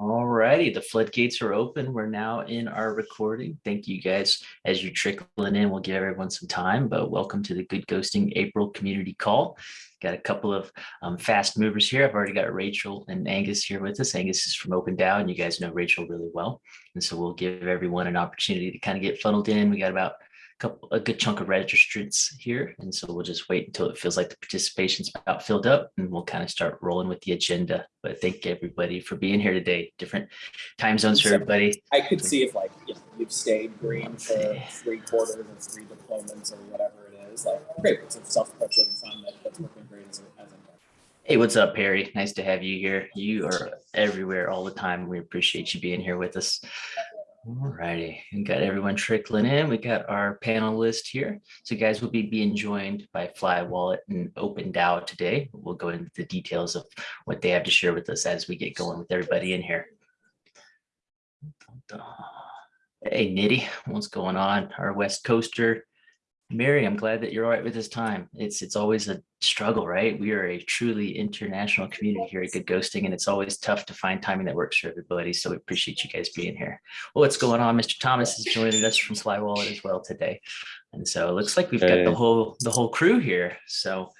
All righty, the floodgates are open. We're now in our recording. Thank you guys. As you're trickling in, we'll give everyone some time, but welcome to the Good Ghosting April Community Call. Got a couple of um, fast movers here. I've already got Rachel and Angus here with us. Angus is from Open DAO, and you guys know Rachel really well. And so we'll give everyone an opportunity to kind of get funneled in. We got about couple, a good chunk of registrants here. And so we'll just wait until it feels like the participation's about filled up and we'll kind of start rolling with the agenda. But thank everybody for being here today. Different time zones for everybody. I could see if like you you've stayed green for three quarters or three deployments or whatever it is. Like great, it's a self-portrait fun that, that's working great as, as a Hey, what's up, Perry? Nice to have you here. You are everywhere all the time. We appreciate you being here with us. All righty, and got everyone trickling in. We got our panel list here. So guys we'll be being joined by Fly Wallet and Open DAO today. We'll go into the details of what they have to share with us as we get going with everybody in here. Hey, Nitty, what's going on? Our West Coaster Mary, I'm glad that you're all right with this time. It's it's always a struggle, right? We are a truly international community here at Good Ghosting, and it's always tough to find timing that works for everybody. So we appreciate you guys being here. Well, what's going on? Mr. Thomas is joining us from Fly Wallet as well today. And so it looks like we've got the whole the whole crew here. So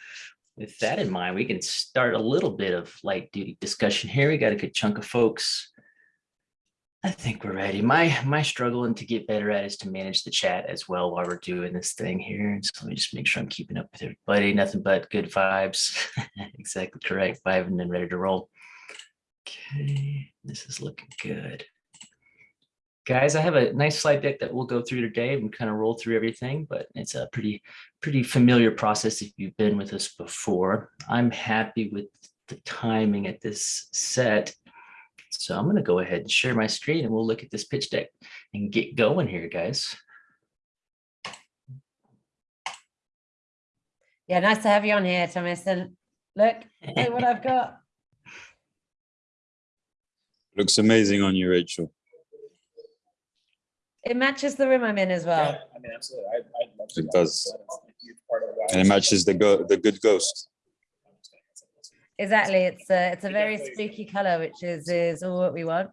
with that in mind, we can start a little bit of light duty discussion here. We got a good chunk of folks I think we're ready. My my struggling to get better at is to manage the chat as well while we're doing this thing here. And so let me just make sure I'm keeping up with everybody. Nothing but good vibes. exactly correct. Vibing and then ready to roll. Okay, this is looking good. Guys, I have a nice slide deck that we'll go through today and kind of roll through everything, but it's a pretty, pretty familiar process if you've been with us before. I'm happy with the timing at this set so I'm going to go ahead and share my screen and we'll look at this pitch deck and get going here, guys. Yeah, nice to have you on here, Thomas. And look, look what I've got. Looks amazing on you, Rachel. It matches the room I'm in as well. Yeah, I mean, absolutely. I, I'd love to It does. That is a huge part of why And it matches the go the good ghost. Exactly. It's a it's a very spooky color, which is is all what we want.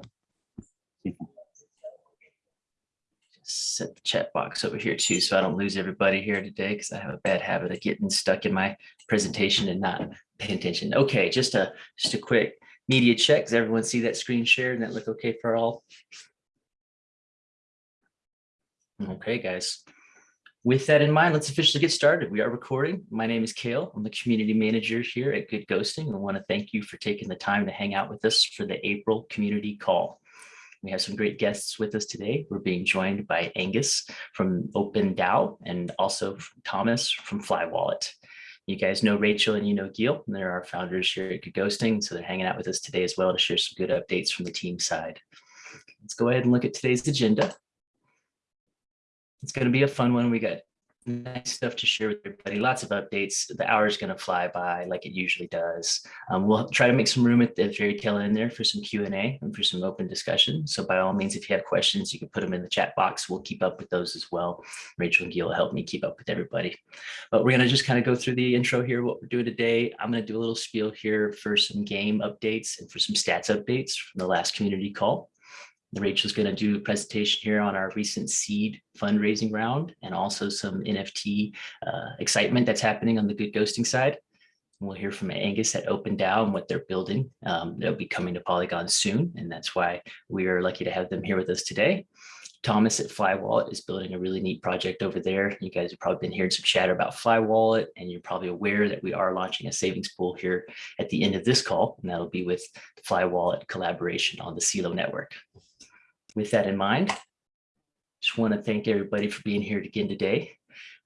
Set the chat box over here too, so I don't lose everybody here today because I have a bad habit of getting stuck in my presentation and not paying attention. Okay, just a just a quick media check. Does everyone see that screen share and that look okay for all? Okay, guys. With that in mind, let's officially get started. We are recording. My name is Kale. I'm the community manager here at Good Ghosting. I want to thank you for taking the time to hang out with us for the April community call. We have some great guests with us today. We're being joined by Angus from Open DAO and also Thomas from Fly Wallet. You guys know Rachel and you know Gil, and they're our founders here at Good Ghosting. So they're hanging out with us today as well to share some good updates from the team side. Let's go ahead and look at today's agenda. It's going to be a fun one. We got nice stuff to share with everybody. Lots of updates. The hour is going to fly by like it usually does. Um, we'll try to make some room at the very tail end there for some Q&A and for some open discussion. So by all means, if you have questions, you can put them in the chat box. We'll keep up with those as well. Rachel and Gil will help me keep up with everybody. But we're going to just kind of go through the intro here, what we're doing today. I'm going to do a little spiel here for some game updates and for some stats updates from the last community call. Rachel's going to do a presentation here on our recent seed fundraising round and also some NFT uh, excitement that's happening on the good ghosting side. We'll hear from Angus at Open DAO and what they're building. Um, they'll be coming to Polygon soon, and that's why we are lucky to have them here with us today. Thomas at Fly Wallet is building a really neat project over there. You guys have probably been hearing some chatter about Fly Wallet, and you're probably aware that we are launching a savings pool here at the end of this call, and that'll be with the Fly Wallet collaboration on the CELO network with that in mind, just want to thank everybody for being here again today.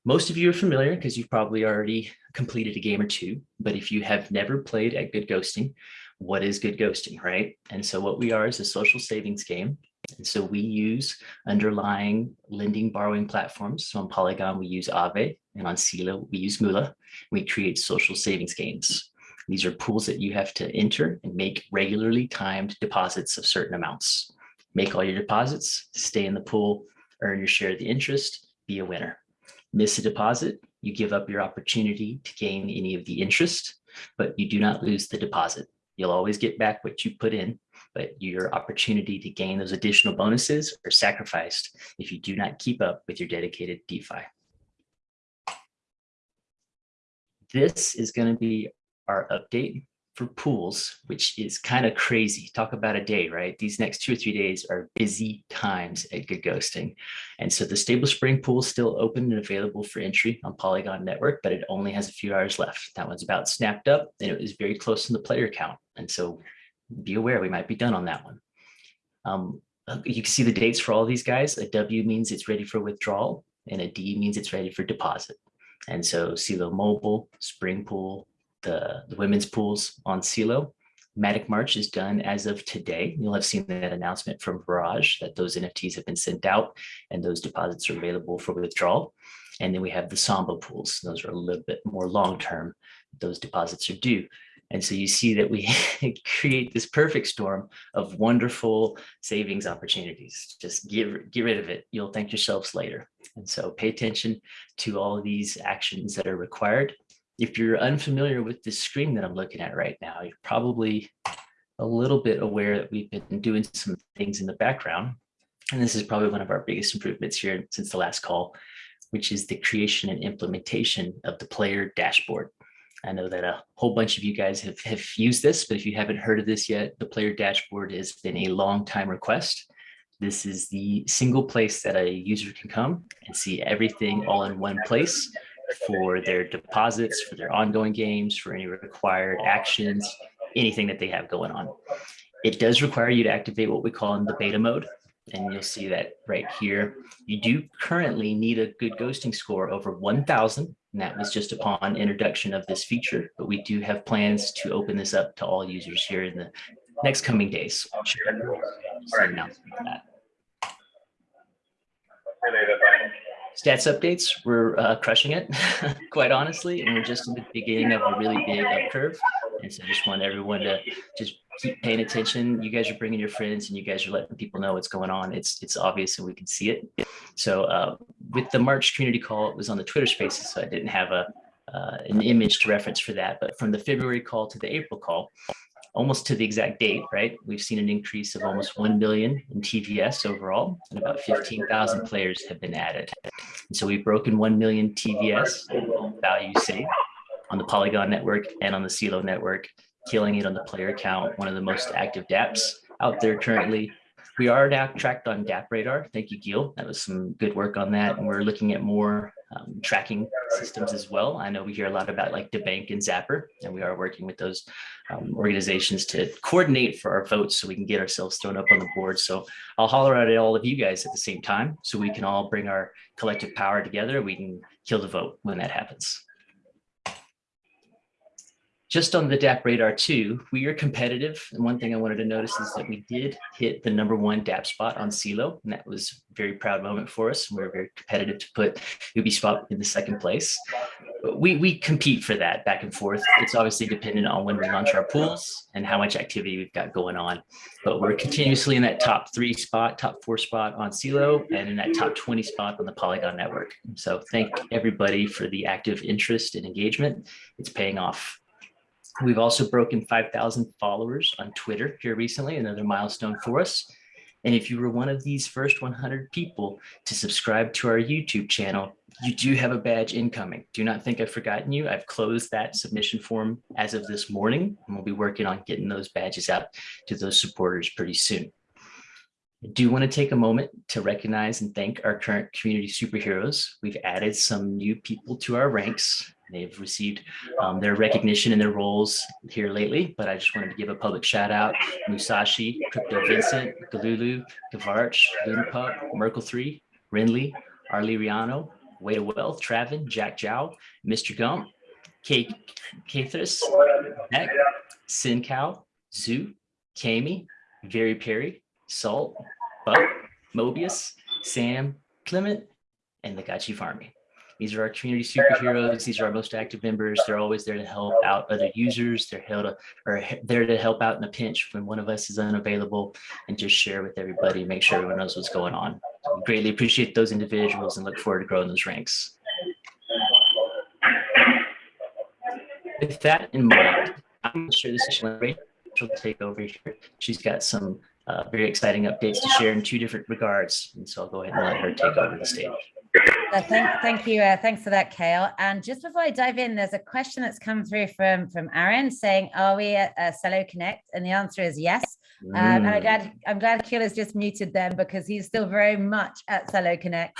Most of you are familiar because you've probably already completed a game or two, but if you have never played at Good Ghosting, what is Good Ghosting, right? And so what we are is a social savings game. And so we use underlying lending borrowing platforms. So on Polygon, we use Aave, and on CELO, we use Moola. We create social savings games. These are pools that you have to enter and make regularly timed deposits of certain amounts make all your deposits, stay in the pool, earn your share of the interest, be a winner. Miss a deposit, you give up your opportunity to gain any of the interest, but you do not lose the deposit. You'll always get back what you put in, but your opportunity to gain those additional bonuses are sacrificed if you do not keep up with your dedicated DeFi. This is going to be our update for pools, which is kind of crazy. Talk about a day, right? These next two or three days are busy times at Good Ghosting. And so the Stable Spring pool is still open and available for entry on Polygon Network, but it only has a few hours left. That one's about snapped up and it was very close in the player count. And so be aware, we might be done on that one. Um, you can see the dates for all these guys. A W means it's ready for withdrawal and a D means it's ready for deposit. And so Celo Mobile, Spring Pool, the, the women's pools on Celo. Matic March is done as of today. You'll have seen that announcement from Viraj that those NFTs have been sent out and those deposits are available for withdrawal. And then we have the Samba pools. Those are a little bit more long-term. Those deposits are due. And so you see that we create this perfect storm of wonderful savings opportunities. Just get, get rid of it. You'll thank yourselves later. And so pay attention to all of these actions that are required. If you're unfamiliar with this screen that I'm looking at right now, you're probably a little bit aware that we've been doing some things in the background. And this is probably one of our biggest improvements here since the last call, which is the creation and implementation of the player dashboard. I know that a whole bunch of you guys have, have used this, but if you haven't heard of this yet, the player dashboard has been a long time request. This is the single place that a user can come and see everything all in one place for their deposits, for their ongoing games, for any required actions, anything that they have going on. It does require you to activate what we call in the beta mode. And you'll see that right here. You do currently need a good ghosting score over 1000 and that was just upon introduction of this feature, but we do have plans to open this up to all users here in the next coming days. Sure. that. Stats updates, we're uh, crushing it, quite honestly, and we're just in the beginning of a really big up curve. And so I just want everyone to just keep paying attention. You guys are bringing your friends and you guys are letting people know what's going on. It's it's obvious and we can see it. So uh, with the March community call, it was on the Twitter spaces, so I didn't have a uh, an image to reference for that. But from the February call to the April call, almost to the exact date, right? We've seen an increase of almost 1 million in TVS overall, and about 15,000 players have been added. And so we've broken 1 million TVS value saved on the Polygon network and on the Celo network, killing it on the player count, one of the most active dApps out there currently. We are now tracked on DApp Radar. Thank you, Gil. That was some good work on that. And we're looking at more um, tracking systems as well. I know we hear a lot about like DeBank and Zapper, and we are working with those um, organizations to coordinate for our votes so we can get ourselves thrown up on the board. So I'll holler out at all of you guys at the same time so we can all bring our collective power together. We can kill the vote when that happens just on the DApp radar too, we are competitive. And one thing I wanted to notice is that we did hit the number one DApp spot on Celo, and that was a very proud moment for us. We are very competitive to put Ubeswap in the second place. We, we compete for that back and forth. It's obviously dependent on when we launch our pools and how much activity we've got going on. But we're continuously in that top three spot, top four spot on Celo, and in that top 20 spot on the Polygon network. So thank everybody for the active interest and engagement. It's paying off. We've also broken 5,000 followers on Twitter here recently, another milestone for us. And if you were one of these first 100 people to subscribe to our YouTube channel, you do have a badge incoming. Do not think I've forgotten you. I've closed that submission form as of this morning, and we'll be working on getting those badges out to those supporters pretty soon. I do want to take a moment to recognize and thank our current community superheroes. We've added some new people to our ranks. They've received um, their recognition in their roles here lately, but I just wanted to give a public shout out. Musashi, Crypto Vincent, Galulu, Gavarch, Lunapup, Merkle3, Renly, Arlie Riano, Way to Wealth, Travin, Jack Jow, Mr. Gump, Kate Cathris, Beck, Sin Cow, Zoo, Kami, Very Perry, Salt, Buck, Mobius, Sam, Clement, and the Gachi Farming. These are our community superheroes. These are our most active members. They're always there to help out other users. They're held to, or there to help out in a pinch when one of us is unavailable and just share with everybody, make sure everyone knows what's going on. So we greatly appreciate those individuals and look forward to growing those ranks. With that in mind, I'm sure this session she'll take over here. She's got some uh, very exciting updates to share in two different regards. And so I'll go ahead and let her take over the stage. Uh, Thank, thank you. Uh, thanks for that, Kale. And just before I dive in, there's a question that's come through from from Aaron saying, "Are we at uh, Celo Connect?" And the answer is yes. Um, and I'm Mm. glad I'm glad Kale has just muted them because he's still very much at Celo Connect.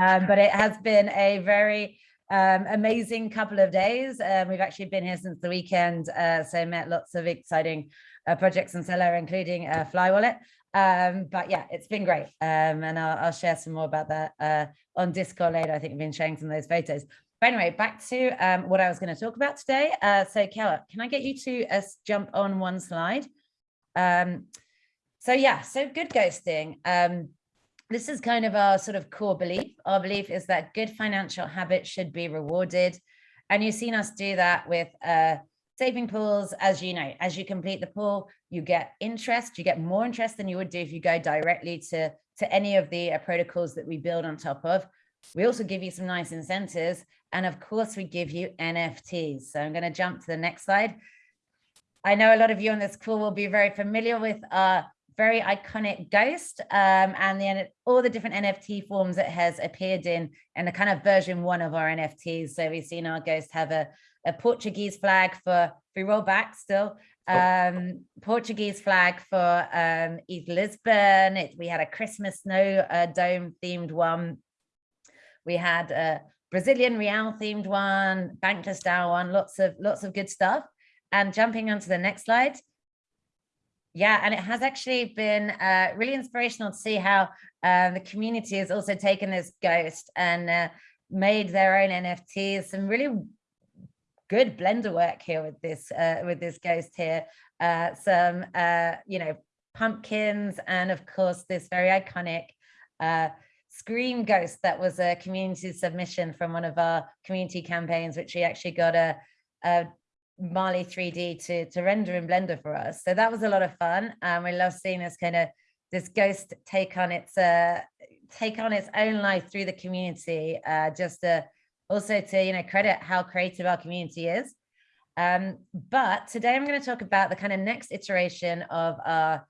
Um, but it has been a very um, amazing couple of days. Um, we've actually been here since the weekend, uh, so met lots of exciting uh, projects in Celo, including uh, Fly Wallet. Um, but yeah, it's been great. Um, and I'll, I'll share some more about that uh, on Discord later. I think I've been sharing some of those photos. But anyway, back to um, what I was going to talk about today. Uh, so, Keller, can I get you to uh, jump on one slide? Um, so yeah, so good ghosting. Um, this is kind of our sort of core belief. Our belief is that good financial habits should be rewarded. And you've seen us do that with uh, saving pools, as you know, as you complete the pool, you get interest, you get more interest than you would do if you go directly to, to any of the uh, protocols that we build on top of. We also give you some nice incentives. And of course, we give you NFTs. So I'm going to jump to the next slide. I know a lot of you on this call will be very familiar with our very iconic ghost um, and the all the different NFT forms it has appeared in and the kind of version one of our NFTs. So we've seen our ghost have a, a Portuguese flag for, if we roll back still, um, Portuguese flag for um, ETHLisbon. It, we had a Christmas snow uh, dome themed one. We had a Brazilian real themed one, bankless style one, lots of lots of good stuff. And jumping onto the next slide. Yeah, and it has actually been uh, really inspirational to see how uh, the community has also taken this ghost and uh, made their own NFTs. Some really good blender work here with this uh, with this ghost here. Uh, some uh, you know pumpkins and of course this very iconic uh, Scream Ghost that was a community submission from one of our community campaigns, which we actually got a, a Marley 3D to, to render in Blender for us. So that was a lot of fun. And we love seeing this kind of this ghost take on its uh, take on its own life through the community, uh, just to also to you know credit how creative our community is. Um, but today I'm going to talk about the kind of next iteration of our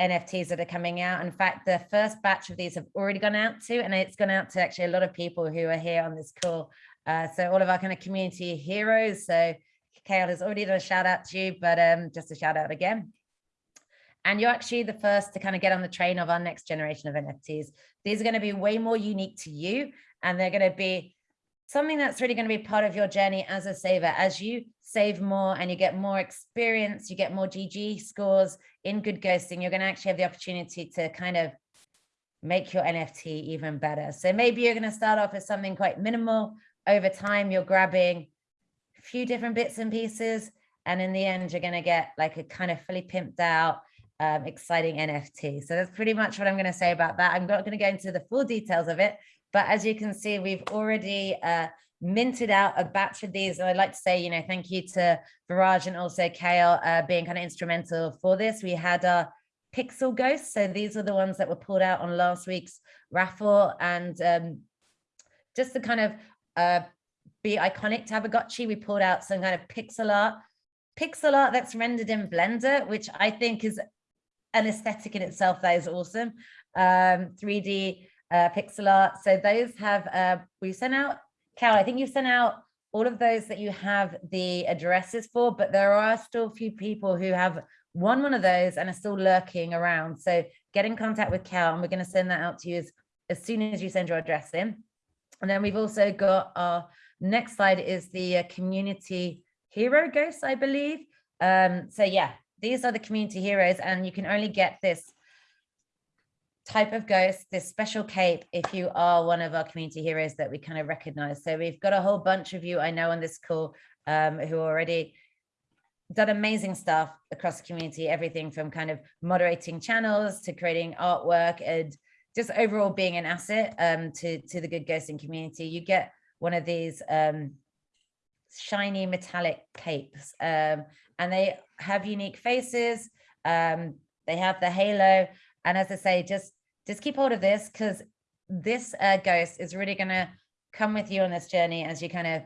NFTs that are coming out. In fact, the first batch of these have already gone out to, and it's gone out to actually a lot of people who are here on this call. Uh, so all of our kind of community heroes. So Kale has already done a shout out to you, but um, just a shout out again. And you're actually the first to kind of get on the train of our next generation of NFTs. These are going to be way more unique to you, and they're going to be something that's really going to be part of your journey as a saver. As you save more and you get more experience, you get more GG scores in good ghosting, you're going to actually have the opportunity to kind of make your NFT even better. So maybe you're going to start off with something quite minimal. Over time, you're grabbing a few different bits and pieces. And in the end, you're going to get like a kind of fully pimped out, um, exciting NFT. So that's pretty much what I'm going to say about that. I'm not going to go into the full details of it, but as you can see, we've already uh, minted out a batch of these. And I'd like to say, you know, thank you to Viraj and also Kale uh, being kind of instrumental for this. We had our pixel ghosts. So these are the ones that were pulled out on last week's raffle. And um, just to kind of uh, be iconic Tamagotchi, we pulled out some kind of pixel art. Pixel art that's rendered in Blender, which I think is an aesthetic in itself that is awesome. Um, 3D uh, pixel art. So those have, uh, we sent out, Cal, I think you sent out all of those that you have the addresses for, but there are still a few people who have won one of those and are still lurking around. So get in contact with Cal and we're going to send that out to you as, as soon as you send your address in. And then we've also got our next slide is the uh, community hero ghosts, I believe. Um, so yeah, these are the community heroes and you can only get this type of ghost, this special cape, if you are one of our community heroes that we kind of recognize. So we've got a whole bunch of you I know on this call um, who already done amazing stuff across the community, everything from kind of moderating channels to creating artwork and just overall being an asset um, to, to the good ghosting community. You get one of these um, shiny metallic capes um, and they have unique faces. Um, they have the halo. And as I say, just just keep hold of this because this uh, ghost is really going to come with you on this journey as you kind of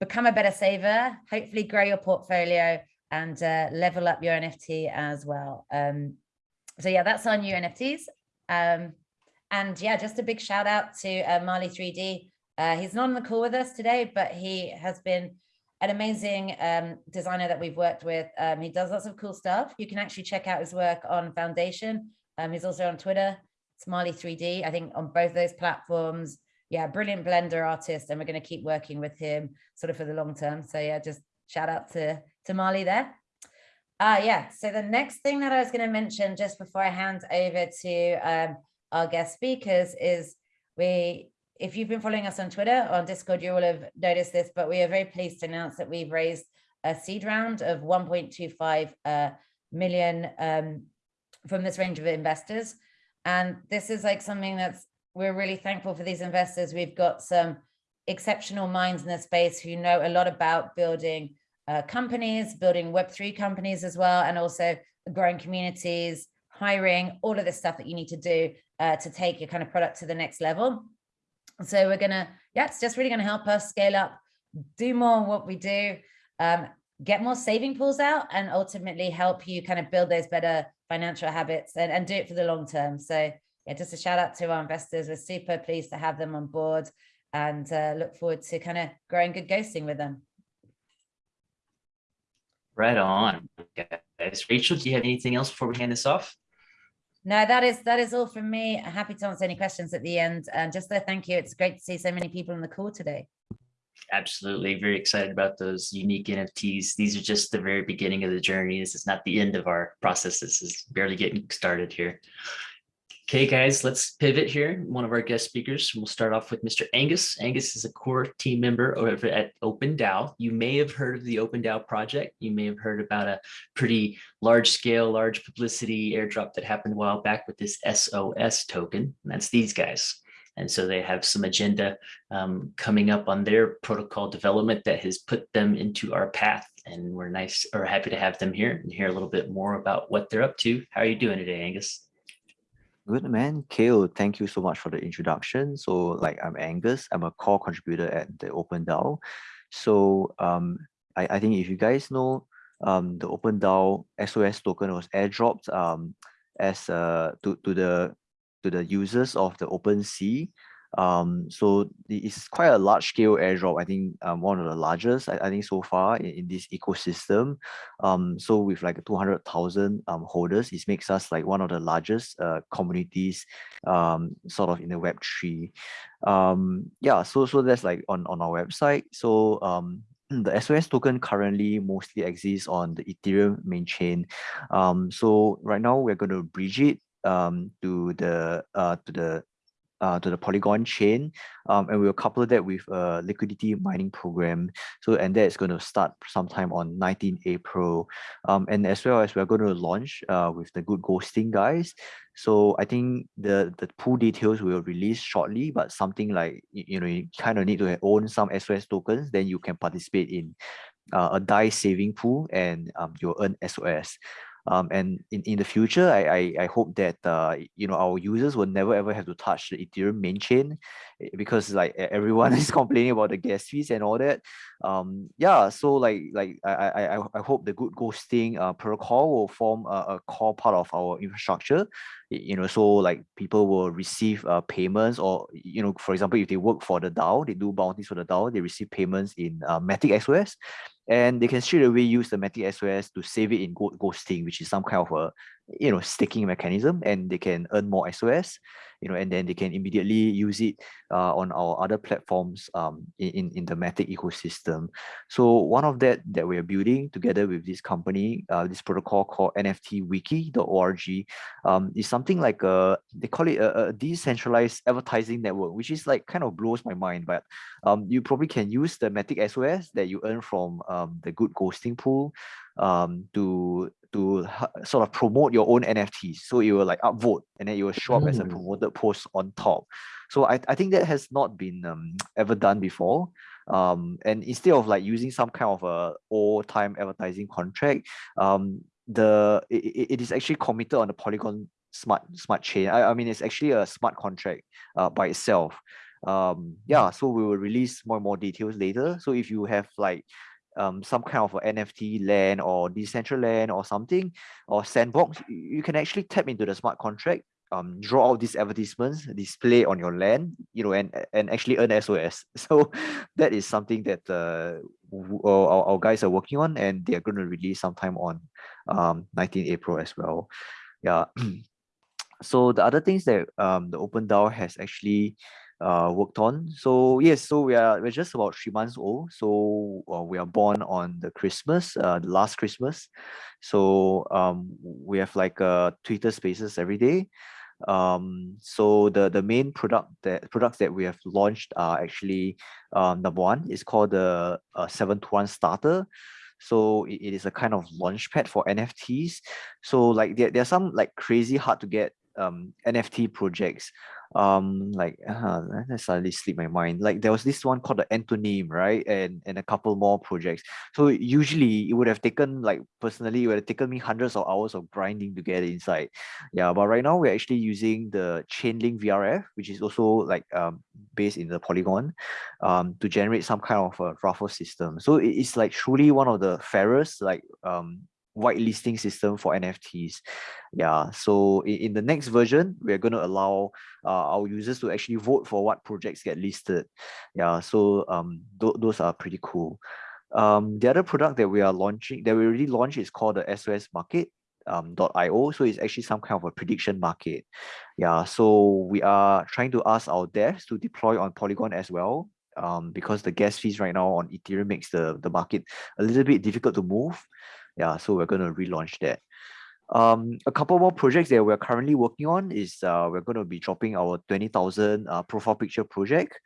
become a better saver, hopefully grow your portfolio and uh, level up your NFT as well. Um, so yeah, that's our new NFTs. Um, and yeah, just a big shout out to uh, Marley 3D. Uh, he's not on the call with us today, but he has been an amazing um, designer that we've worked with. Um, he does lots of cool stuff. You can actually check out his work on Foundation. Um, he's also on Twitter. It's 3D, I think on both those platforms. Yeah, brilliant Blender artist. And we're going to keep working with him sort of for the long term. So yeah, just shout out to, to Marley there. Uh, yeah, so the next thing that I was going to mention just before I hand over to um, our guest speakers is we if you've been following us on Twitter or on Discord, you will have noticed this, but we are very pleased to announce that we've raised a seed round of 1.25 uh, million um, from this range of investors. And this is like something that's, we're really thankful for these investors. We've got some exceptional minds in the space who know a lot about building uh, companies, building Web3 companies as well, and also growing communities, hiring, all of the stuff that you need to do uh, to take your kind of product to the next level. So we're gonna, yeah, it's just really gonna help us scale up, do more what we do, um, get more saving pools out and ultimately help you kind of build those better financial habits and, and do it for the long term. So yeah, just a shout out to our investors. We're super pleased to have them on board and uh, look forward to kind of growing good ghosting with them. Right on, guys. Rachel, do you have anything else before we hand this off? No, that is that is all from me. Happy to answer any questions at the end. And just a thank you. It's great to see so many people on the call today. Absolutely. Very excited about those unique NFTs. These are just the very beginning of the journey. This is not the end of our process. This is barely getting started here. Okay, guys, let's pivot here. One of our guest speakers, we'll start off with Mr. Angus. Angus is a core team member over at OpenDAO. You may have heard of the OpenDAO project. You may have heard about a pretty large scale, large publicity airdrop that happened a while back with this SOS token. And that's these guys. And so they have some agenda um, coming up on their protocol development that has put them into our path. And we're nice or happy to have them here and hear a little bit more about what they're up to. How are you doing today, Angus? Good man, Kale, thank you so much for the introduction. So like I'm Angus, I'm a core contributor at the OpenDAO. So um, I, I think if you guys know, um, the OpenDAO SOS token was airdropped um, as uh, to, to the to the users of the OpenSea um, so it's quite a large scale airdrop. I think um, one of the largest, I, I think so far in, in this ecosystem. Um, so with like 200,000 um, holders, it makes us like one of the largest uh, communities um, sort of in the Web3. Um, yeah, so, so that's like on, on our website. So um, the SOS token currently mostly exists on the Ethereum main chain. Um, so right now we're going to bridge it um, to the uh, to the uh, to the Polygon chain, um, and we'll couple that with a liquidity mining program. So, and that's going to start sometime on 19 April. Um, and as well as we're going to launch uh, with the good ghosting guys. So I think the the pool details will release shortly, but something like you know you kind of need to own some SOS tokens, then you can participate in uh, a DAI saving pool and um, you'll earn SOS. Um, and in, in the future, I, I, I hope that uh, you know our users will never ever have to touch the Ethereum main chain eh, because like everyone is complaining about the gas fees and all that. Um, yeah, so like like I I I hope the good ghosting uh, protocol will form a, a core part of our infrastructure. You know, so like people will receive uh, payments or you know, for example, if they work for the DAO, they do bounties for the DAO, they receive payments in uh, Matic SOS and they can straight away use the Matic SOS to save it in ghosting, which is some kind of a you know staking mechanism, and they can earn more SOS you know, and then they can immediately use it uh, on our other platforms um, in, in the Matic ecosystem. So one of that that we're building together with this company, uh, this protocol called nftwiki.org um, is something like a, they call it a, a, decentralized advertising network, which is like kind of blows my mind, but um, you probably can use the Matic SOS that you earn from um, the good ghosting pool um, to to sort of promote your own NFTs. So it will like upvote and then it will show up mm. as a mm. promoted post on top. So I, I think that has not been um, ever done before. Um, and instead of like using some kind of a old time advertising contract, um, the it, it is actually committed on the Polygon smart smart chain. I, I mean, it's actually a smart contract uh, by itself. Um, yeah, so we will release more and more details later. So if you have like um, some kind of NFT land or decentralized land or something or sandbox, you can actually tap into the smart contract, um, draw out these advertisements, display on your land, you know, and and actually earn SOS. So that is something that uh, our, our guys are working on, and they are going to release sometime on um, 19 April as well. Yeah. so the other things that um, the Open DAO has actually uh, worked on. So yes, so we are we're just about three months old. So uh, we are born on the Christmas, uh, the last Christmas. So um, we have like uh, Twitter Spaces every day. Um, so the the main product that products that we have launched are actually um, number one is called the uh, seven to one starter. So it, is a kind of launch pad for NFTs. So like there, there are some like crazy hard to get um NFT projects. Um like uh, that suddenly slipped my mind. Like there was this one called the Antonym, right? And and a couple more projects. So usually it would have taken like personally it would have taken me hundreds of hours of grinding to get inside. Yeah, but right now we're actually using the Chainlink VRF, which is also like um based in the Polygon, um to generate some kind of a raffle system. So it is like truly one of the fairest like um whitelisting system for NFTs. Yeah, so in, in the next version, we're going to allow uh, our users to actually vote for what projects get listed. Yeah, so um, th those are pretty cool. Um, the other product that we are launching, that we already launched is called the SOS Market. Um, .io so it's actually some kind of a prediction market yeah so we are trying to ask our devs to deploy on polygon as well um, because the gas fees right now on ethereum makes the the market a little bit difficult to move yeah so we're going to relaunch that. Um a couple more projects that we're currently working on is uh we're going to be dropping our 20000 uh, profile picture project.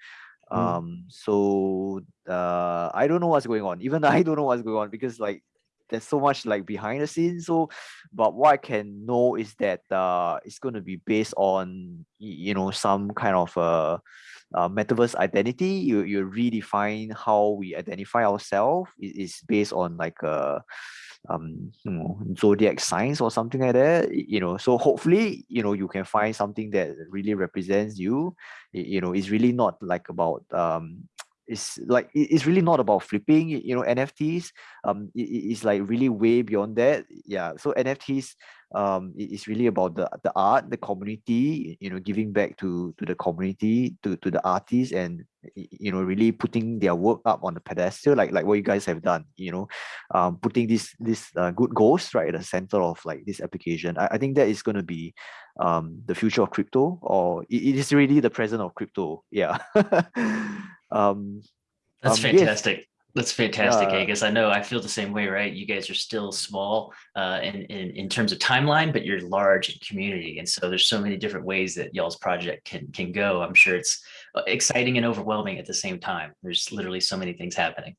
Mm. um so uh i don't know what's going on even i don't know what's going on because like there's so much like behind the scenes. So but what i can know is that uh it's going to be based on you know some kind of uh uh, metaverse identity. You you redefine how we identify ourselves. It is based on like a um you know zodiac signs or something like that you know so hopefully you know you can find something that really represents you. You know it's really not like about um it's like it's really not about flipping you know nfts um it, it- it's like really way beyond that. Yeah so nfts um it- it's really about the the art the community you know giving back to to the community to to the artists and you know really putting their work up on the pedestal like like what you guys have done you know. Um putting this this uh, good goals right at the center of like this application. I, I think that is going to be um the future of crypto or it, it is really the present of crypto. Yeah um That's Um, fantastic. That's fantastic, Yeah. Angus. I know I feel the same way, right? You guys are still small uh, in, in, in terms of timeline, but you're large in community. And so there's so many different ways that y'all's project can, can go. I'm sure it's uh, exciting and overwhelming at the same time. There's literally so many things happening.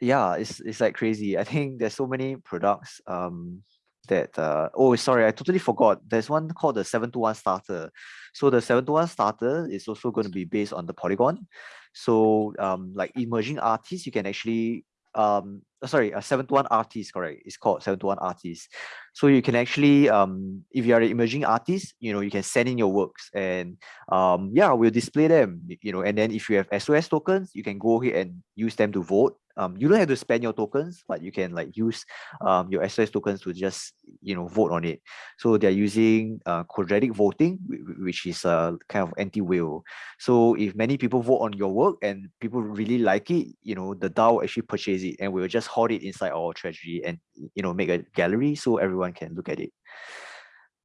yeah it's it's like crazy i think there's so many products um that uh oh sorry i totally forgot. There's one called the 7 to 1 starter. So the 7 to 1 starter is also going to be based on the polygon. So um like emerging artists you can actually um uh, sorry a 7 to 1 artist correct. It's called 7 to 1 artist so you can actually um if you are an emerging artist you know you can send in your works and um yeah we'll display them you know and then if you have sos tokens you can go ahead and use them to vote um you don't have to spend your tokens but you can like use um your sos tokens to just you know vote on it. So they're using uh quadratic voting whi- whi- which is a kind of anti-whale. So if many people vote on your work and people really like it you know the dao actually purchase it and we'll just hoard it inside our treasury and you know make a gallery so everyone can look at it.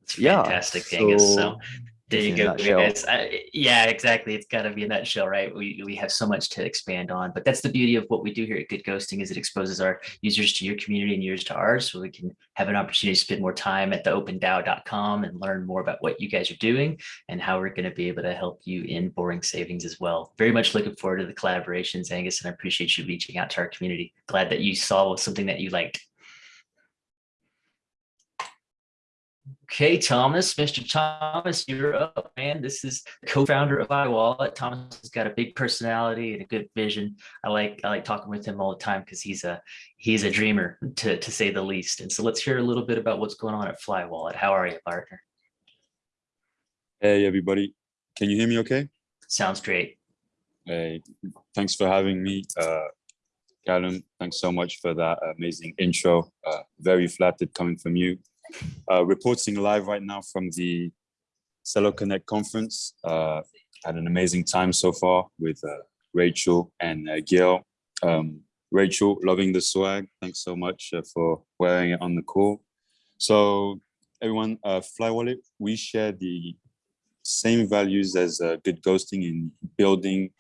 It's yeah fantastic, Angus. So there you go. I, yeah, exactly. It's got to be a nutshell, right? We, we have so much to expand on, but that's the beauty of what we do here at Good Ghosting is it exposes our users to your community and yours to ours, so we can have an opportunity to spend more time at the opendao.com and learn more about what you guys are doing and how we're going to be able to help you in boring savings as well. Very much looking forward to the collaborations, Angus, and I appreciate you reaching out to our community. Glad that you saw something that you liked. Okay, Thomas, Mr. Thomas, you're up, man. This is co-founder of FlyWallet. Thomas has got a big personality and a good vision. I like I like talking with him all the time because he's a he's a dreamer to to say the least. And so let's hear a little bit about what's going on at FlyWallet. How are you, partner? Hey, everybody. Can you hear me okay? Sounds great. Hey, thanks for having me. Uh, Callum, thanks so much for that amazing intro. Uh, very flattered coming from you. Uh, reporting live right now from the Celo Connect conference. Uh, had an amazing time so far with uh, Rachel and uh, Gail. Um, Rachel, loving the swag. Thanks so much uh, for wearing it on the call. So everyone, uh, Fly Wallet, we share the same values as uh, good ghosting in building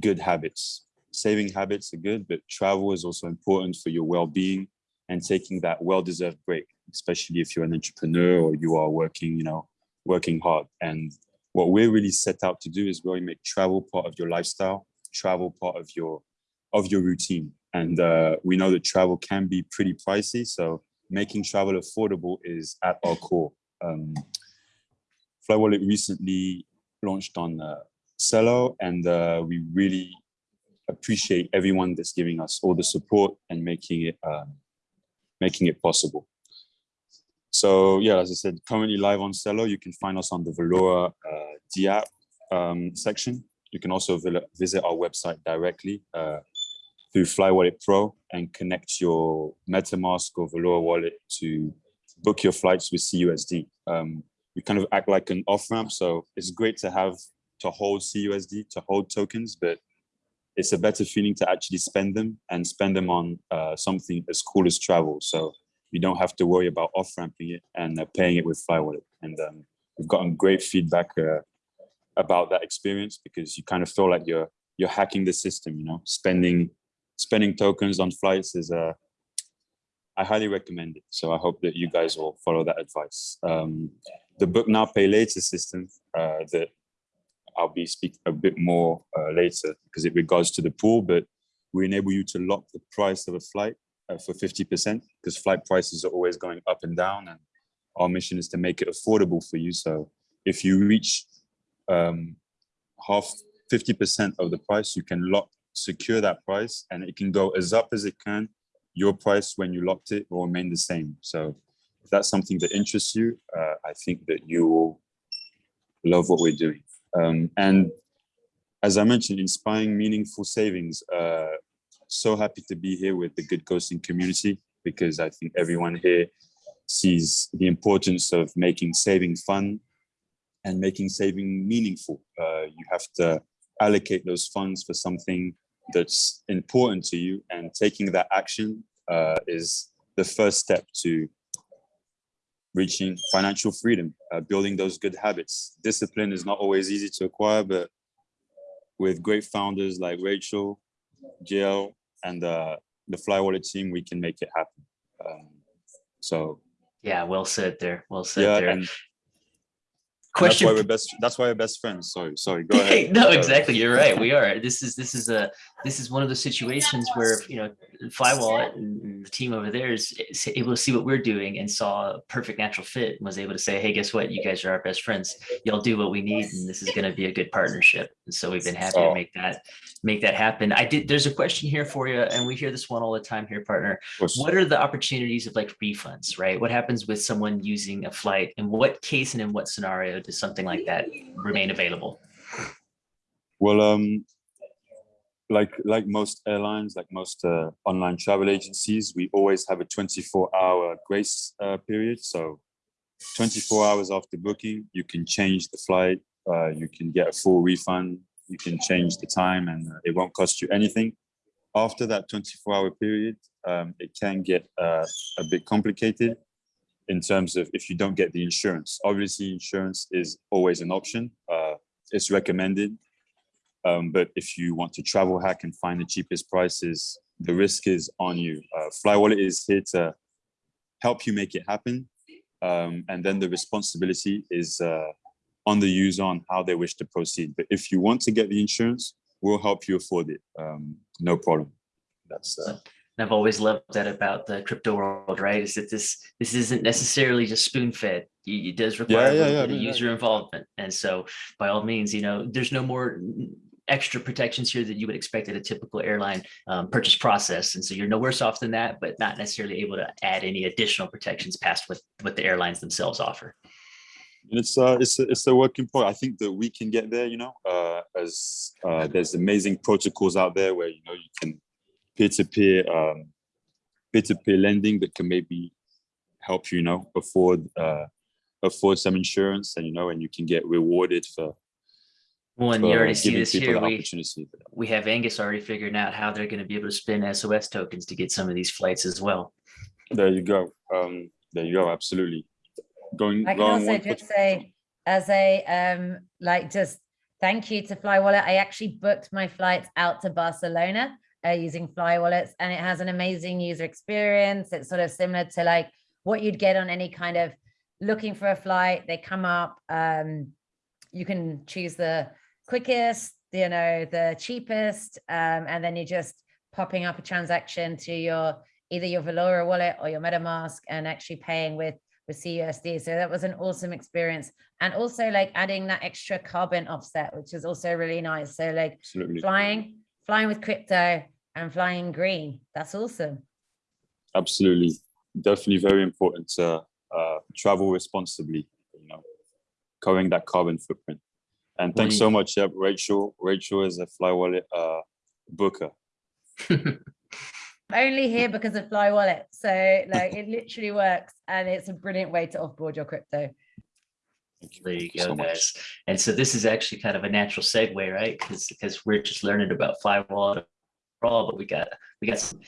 good habits. Saving habits are good, but travel is also important for your well-being and taking that well-deserved break, especially if you're an entrepreneur or you are working, you know, working hard. And what we're really set out to do is really make travel part of your lifestyle, travel part of your of your routine. And uh, we know that travel can be pretty pricey, so making travel affordable is at our core. Um, Fly Wallet recently launched on uh, Celo, and uh, we really appreciate everyone that's giving us all the support and making it um, making it possible. So yeah, as I said, currently live on Celo. You can find us on the Valora uh, D app um, section. You can also visit our website directly uh, through Fly Wallet Pro and connect your MetaMask or Valora wallet to book your flights with CUSD. Um, we kind of act like an off ramp, so it's great to have to hold CUSD, to hold tokens, but it's a better feeling to actually spend them and spend them on uh, something as cool as travel. So you don't have to worry about off ramping it and uh, paying it with Fly Wallet. And um, we've gotten great feedback uh, about that experience because you kind of feel like you're you're hacking the system. You know, spending spending tokens on flights is uh, I highly recommend it. So I hope that you guys will follow that advice. Um, the book now pay later system uh, that I'll be speaking a bit more uh, later because it regards to the pool, but we enable you to lock the price of a flight uh, for 50% because flight prices are always going up and down and our mission is to make it affordable for you. So if you reach um, half 50% of the price, you can lock, secure that price and it can go as up as it can. Your price when you locked it will remain the same. So if that's something that interests you, uh, I think that you will love what we're doing. Um, and as I mentioned, inspiring meaningful savings. Uh, so happy to be here with the Good Ghosting community because I think everyone here sees the importance of making saving fun and making saving meaningful. Uh, you have to allocate those funds for something that's important to you and taking that action uh, is the first step to reaching financial freedom, uh, building those good habits. Discipline is not always easy to acquire, but with great founders like Rachel, Jill, and uh, the Fly Wallet team, we can make it happen. Um, so Yeah, well said there. Well said yeah, there. and, and that's Question. why we're best. That's why we're best friends. Sorry, sorry. Go ahead. no, exactly. You're right. We are. This is this is a this is one of those situations where you know Flywallet and the team over there is, able to see what we're doing and saw a perfect natural fit and was able to say, hey, guess what? You guys are our best friends. Y'all do what we need, and this is going to be a good partnership. And so we've been happy to Oh. make that make that happen. I did. There's a question here for you, and we hear this one all the time here, partner. What are the opportunities of like refunds, right? What happens with someone using a flight? In what case and in what scenario does something like that remain available? Well, um, like like most airlines, like most uh, online travel agencies, we always have a 24-hour grace uh, period. So, 24 hours after booking, you can change the flight. Uh, you can get a full refund. You can change the time, and uh, it won't cost you anything. After that 24-hour period, um, it can get uh, a bit complicated in terms of if you don't get the insurance. Obviously, insurance is always an option. Uh, it's recommended. Um, but if you want to travel hack and find the cheapest prices, the risk is on you. Uh, Flywallet is here to help you make it happen. Um, and then the responsibility is uh, on the user on how they wish to proceed. But if you want to get the insurance, we'll help you afford it. Um, no problem. That's uh, I've always loved that about the crypto world, right? Is that this this isn't necessarily just spoon fed. It does require yeah, yeah, yeah, user involvement. And so by all means, you know, there's no more extra protections here that you would expect at a typical airline um, purchase process. And so you're no worse off than that, but not necessarily able to add any additional protections past what, what the airlines themselves offer. And it's uh, it's a, it's a working point. I think that we can get there. You know, uh, as uh, there's amazing protocols out there where you know you can peer-to-peer um, peer-to-peer lending that can maybe help you, you know afford uh, afford some insurance and you know and you can get rewarded for, Well, and you already see giving this people here. the We, opportunity. we have Angus already figuring out how they're going to be able to spend SOS tokens to get some of these flights as well. There you go. Um, there you go. Absolutely. Going, I can going also just say, as a, um, like, just thank you to Fly Wallet. I actually booked my flights out to Barcelona uh, using FlyWallets and it has an amazing user experience. It's sort of similar to like what you'd get on any kind of looking for a flight. They come up, um, you can choose the quickest, you know, the cheapest, um, and then you're just popping up a transaction to your either your Valora wallet or your MetaMask and actually paying with with CUSD. So that was an awesome experience. And also like adding that extra carbon offset, which is also really nice. So like Absolutely. flying, flying with crypto and flying green. That's awesome. Absolutely. Definitely very important to uh, travel responsibly, you know, covering that carbon footprint. And thanks so much, yep, Rachel. Rachel is a FlyWallet uh, booker. Only here because of FlyWallet. So like it literally works and it's a brilliant way to offboard your crypto. Thank you. There you Thank go, so much. guys. And so this is actually kind of a natural segue, right? Because because we're just learning about FlyWallet overall, but we got we got some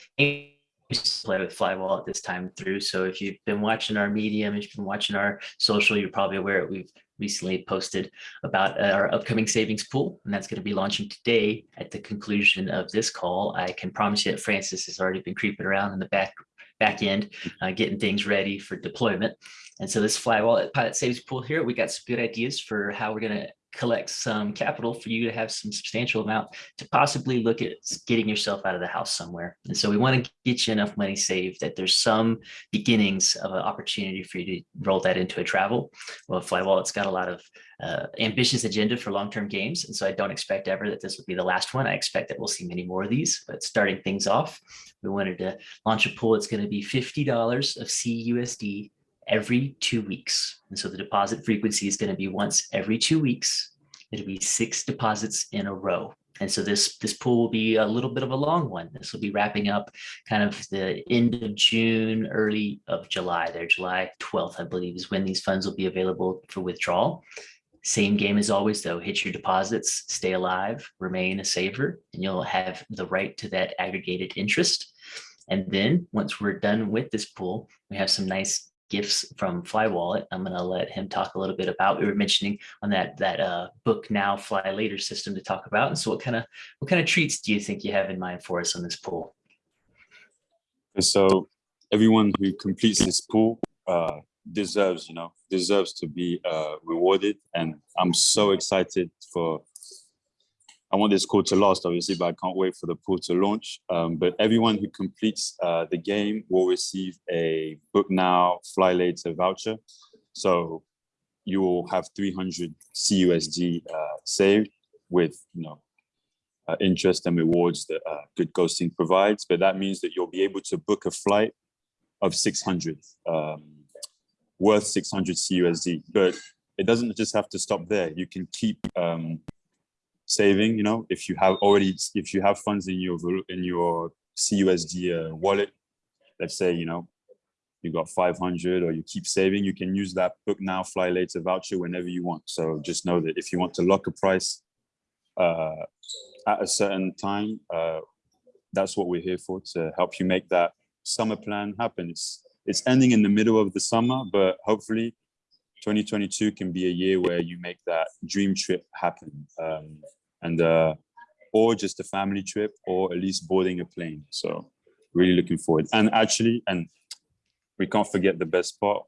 to play with FlyWallet at this time through. So if you've been watching our medium, if you've been watching our social, you're probably aware we've recently posted about our upcoming savings pool, and that's going to be launching today at the conclusion of this call. I can promise you that Francis has already been creeping around in the back back end, uh, getting things ready for deployment. And so this FlyWallet pilot savings pool here, we got some good ideas for how we're going to collect some capital for you to have some substantial amount to possibly look at getting yourself out of the house somewhere. And so we want to get you enough money saved that there's some beginnings of an opportunity for you to roll that into a travel. Well, FlyWallet's got a lot of uh, ambitious agenda for long-term games. And so I don't expect ever that this will be the last one. I expect that we'll see many more of these, but starting things off, we wanted to launch a pool. It's going to be $50 of CUSD every two weeks. And so the deposit frequency is going to be once every two weeks. It'll be six deposits in a row. And so this, this pool will be a little bit of a long one. This will be wrapping up kind of the end of June, early of July there, July 12th, I believe is when these funds will be available for withdrawal. Same game as always, though, hit your deposits, stay alive, remain a saver, and you'll have the right to that aggregated interest. And then once we're done with this pool, we have some nice gifts from FlyWallet. I'm going to let him talk a little bit about. We were mentioning on that that uh, book now, fly later system to talk about. And so, what kind of what kind of treats do you think you have in mind for us on this pool? So everyone who completes this pool uh, deserves, you know, deserves to be uh, rewarded. And I'm so excited for, I want this pool to last, obviously, but I can't wait for the pool to launch. Um, but everyone who completes uh, the game will receive a book now, fly later voucher. So you will have 300 CUSD uh, saved with, you know, uh, interest and rewards that uh, good ghosting provides, but that means that you'll be able to book a flight of 600, um, worth 600 CUSD. But it doesn't just have to stop there. You can keep um, saving. You know, if you have already, if you have funds in your in your CUSD uh, wallet, let's say you know you got 500 or you keep saving, you can use that book now, fly later voucher whenever you want. So just know that if you want to lock a price. Uh, at a certain time. Uh, that's what we're here for to help you make that summer plan happen. It's it's ending in the middle of the summer, but hopefully 2022 can be a year where you make that dream trip happen. Um, and uh, or just a family trip or at least boarding a plane. So really looking forward. And actually, and we can't forget the best part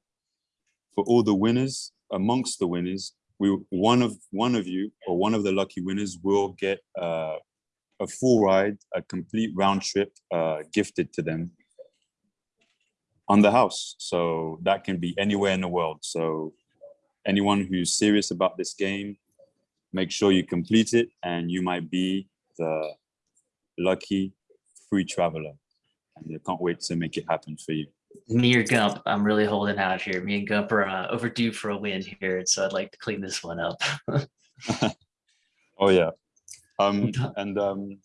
for all the winners, amongst the winners, we one of one of you or one of the lucky winners will get uh, a full ride, a complete round trip uh, gifted to them on the house. So that can be anywhere in the world. So anyone who's serious about this game, make sure you complete it and you might be the lucky free traveler. And I can't wait to make it happen for you. Me or Gump, I'm really holding out here. Me and Gump are uh, overdue for a win here, so I'd like to clean this one up. Oh yeah. Um, and um,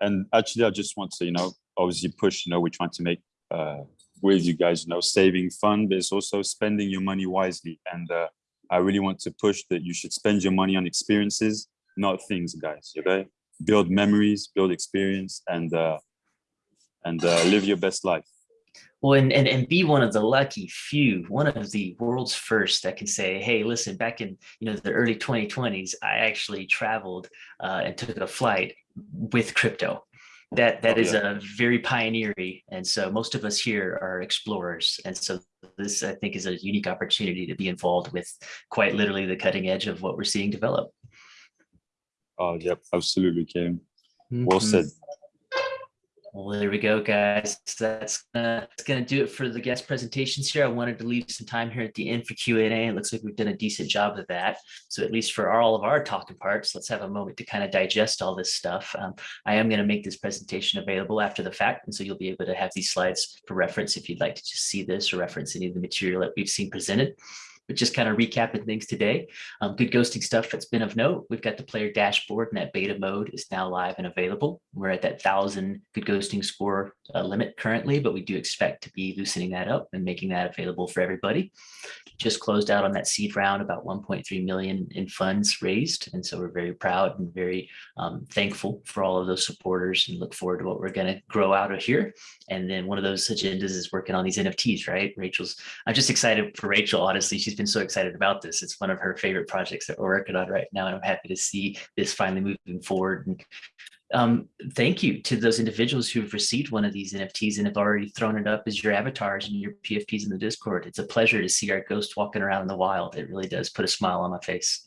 and actually, I just want to, you know, obviously push, you know, we're trying to make uh, with you guys, you know, saving fun, but it's also spending your money wisely. And uh, I really want to push that you should spend your money on experiences, not things, guys. Okay, build memories, build experience, and uh, and uh, live your best life. Well, and, and, and be one of the lucky few, one of the world's first that can say, hey, listen, back in you know the early 2020s, I actually traveled uh, and took a flight with crypto. That that Oh, is yeah. a very pioneering, and so most of us here are explorers, and so this I think is a unique opportunity to be involved with quite literally the cutting edge of what we're seeing develop. Oh, yep, absolutely, Kim. Well Mhm. said. Well, there we go, guys. That's gonna, that's gonna do it for the guest presentations here. I wanted to leave some time here at the end for Q and A. It looks like we've done a decent job of that. So at least for all of our talking parts, let's have a moment to kind of digest all this stuff. Um, I am gonna make this presentation available after the fact, and so you'll be able to have these slides for reference if you'd like to just see this or reference any of the material that we've seen presented. But just kind of recapping things today. Um, good ghosting stuff that's been of note. We've got the player dashboard and that beta mode is now live and available. We're at that thousand good ghosting score uh, limit currently, but we do expect to be loosening that up and making that available for everybody. Just closed out on that seed round, about 1.3 million in funds raised. And so we're very proud and very um, thankful for all of those supporters and look forward to what we're going to grow out of here. And then one of those agendas is working on these NFTs, right? Rachel's, I'm just excited for Rachel. Honestly, she's been so excited about this. It's one of her favorite projects that we're working on right now. And I'm happy to see this finally moving forward. And um, thank you to those individuals who have received one of these NFTs and have already thrown it up as your avatars and your PFPs in the Discord. It's a pleasure to see our ghost walking around in the wild. It really does put a smile on my face.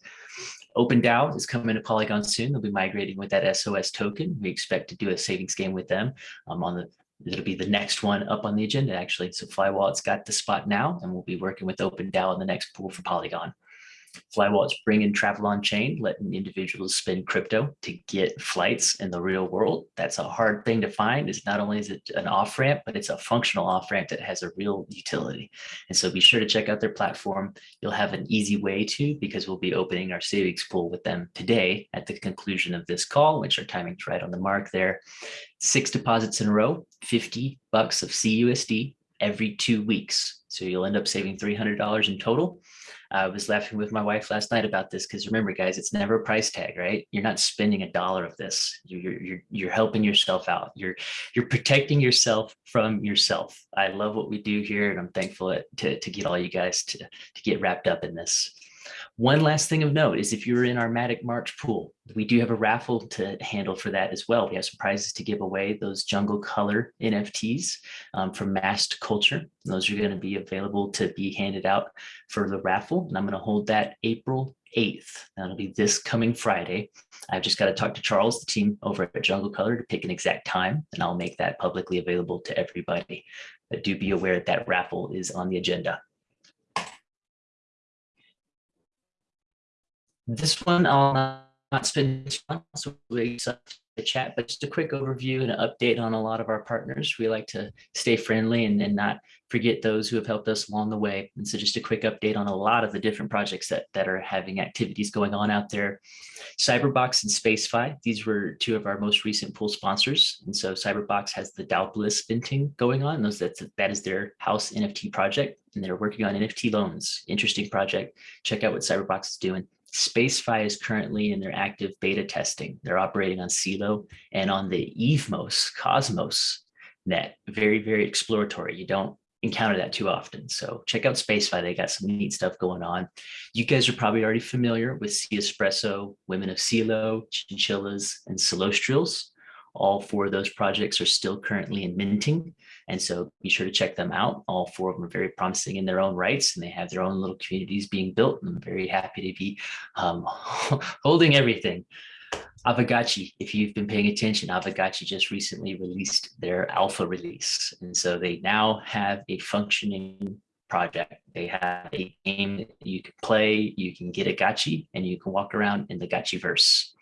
OpenDAO is coming to Polygon soon. They'll be migrating with that SOS token. We expect to do a savings game with them um, on the It'll be the next one up on the agenda, actually. So FlyWallet's got the spot now, and we'll be working with OpenDAO in the next pool for Polygon. FlyWallet's bringing travel on chain, letting individuals spend crypto to get flights in the real world. That's a hard thing to find. Is not only is it an off ramp, but it's a functional off ramp that has a real utility. And so be sure to check out their platform. You'll have an easy way to because we'll be opening our savings pool with them today at the conclusion of this call, which our timing's right on the mark there. Six deposits in a row, 50 bucks of CUSD every two weeks. So you'll end up saving $300 in total. I was laughing with my wife last night about this because remember, guys, it's never a price tag, right? You're not spending a dollar of this. You're, you're, you're helping yourself out. You're, you're protecting yourself from yourself. I love what we do here, and I'm thankful to, to get all you guys to, to get wrapped up in this. One last thing of note is if you're in our Matic March pool, we do have a raffle to handle for that as well. We have some prizes to give away, those jungle color NFTs um, from Masked Culture. Those are going to be available to be handed out for the raffle. And I'm going to hold that April 8th. That'll be this coming Friday. I've just got to talk to Charles, the team over at Jungle Color to pick an exact time, and I'll make that publicly available to everybody. But do be aware that, that raffle is on the agenda. This one I'll not, spend too the chat, but just a quick overview and an update on a lot of our partners. We like to stay friendly and, and not forget those who have helped us along the way. And so just a quick update on a lot of the different projects that, that are having activities going on out there. Cyberbox and SpaceFi, these were two of our most recent pool sponsors. And so Cyberbox has the Dow Bliss minting going on. Those that's, that is their house NFT project, and they're working on NFT loans. Interesting project. Check out what Cyberbox is doing. SpaceFi is currently in their active beta testing. They're operating on Celo and on the EVMOS Cosmos net. Very, very exploratory. You don't encounter that too often. So check out SpaceFi. They got some neat stuff going on. You guys are probably already familiar with Sea Espresso, Women of Celo, Chinchillas, and Celostrials. All four of those projects are still currently in minting. And so be sure to check them out. All four of them are very promising in their own rights and they have their own little communities being built. And I'm very happy to be um, holding everything. Aavegotchi, if you've been paying attention, Aavegotchi just recently released their alpha release. And so they now have a functioning project. They have a game that you can play, you can get a gotchi, and you can walk around in the gotchi verse.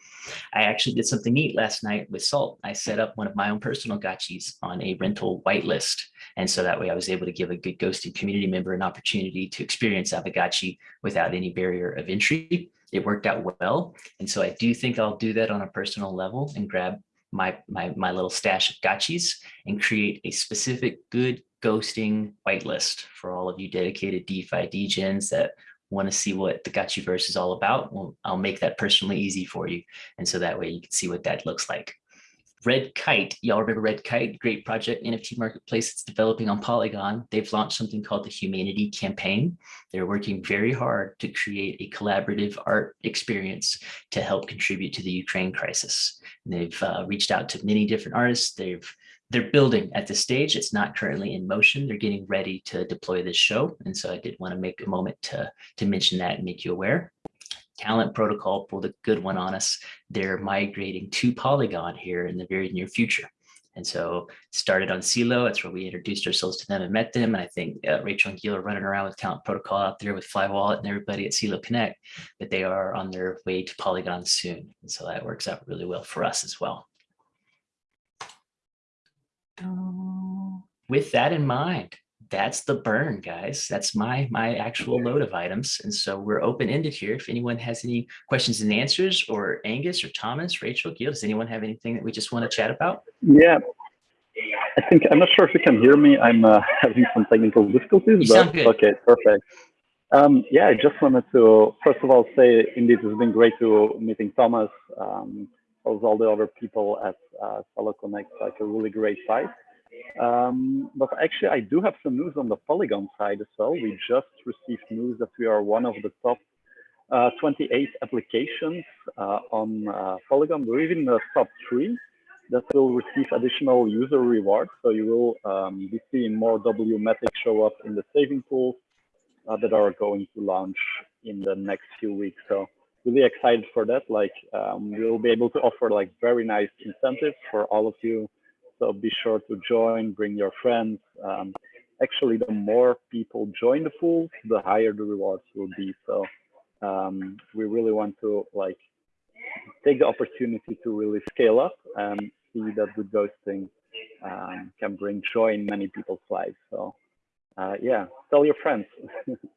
I actually did something neat last night with Salt. I set up one of my own personal gotchis on a rental whitelist. And so that way I was able to give a good ghosting community member an opportunity to experience Aavegotchi without any barrier of entry. It worked out well. And so I do think I'll do that on a personal level and grab my, my, my little stash of gotchis and create a specific good ghosting whitelist for all of you dedicated DeFi degens that want to see what the Gotchiverse is all about. Well, I'll make that personally easy for you. And so that way you can see what that looks like. Red Kite, y'all remember Red Kite, great project NFT marketplace that's developing on Polygon. They've launched something called the Humanity Campaign. They're working very hard to create a collaborative art experience to help contribute to the Ukraine crisis. And they've uh, reached out to many different artists. They've they're building at this stage. It's not currently in motion. They're getting ready to deploy this show. And so I did want to make a moment to, to mention that and make you aware. Talent Protocol pulled a good one on us. They're migrating to Polygon here in the very near future. And so started on Celo. That's where we introduced ourselves to them and met them. And I think uh, Rachel and Gil are running around with Talent Protocol out there with FlyWallet and everybody at Celo Connect, but they are on their way to Polygon soon. And so that works out really well for us as well. With that in mind, that's the burn, guys. That's my my actual load of items. And so we're open-ended here. If anyone has any questions and answers, or Angus or Thomas, Rachel, Gil, does anyone have anything that we just want to chat about? Yeah, I think I'm not sure if you can hear me. I'm uh, having some technical difficulties, but okay, perfect. Um, yeah, I just wanted to first of all say indeed it's been great to meeting Thomas, um, all the other people at uh, Celo Connect, like a really great site. Um, but actually, I do have some news on the Polygon side as well. We just received news that we are one of the top uh, 28 applications uh, on uh, Polygon. We're even the top three that will receive additional user rewards. So you will um, be seeing more WMatic show up in the saving pools uh, that are going to launch in the next few weeks. So really excited for that. Like um, we'll be able to offer like very nice incentives for all of you. So be sure to join, bring your friends. Um, actually, the more people join the pool, the higher the rewards will be. So um, we really want to like take the opportunity to really scale up and see that good ghosting um, can bring joy in many people's lives. So uh, yeah, tell your friends.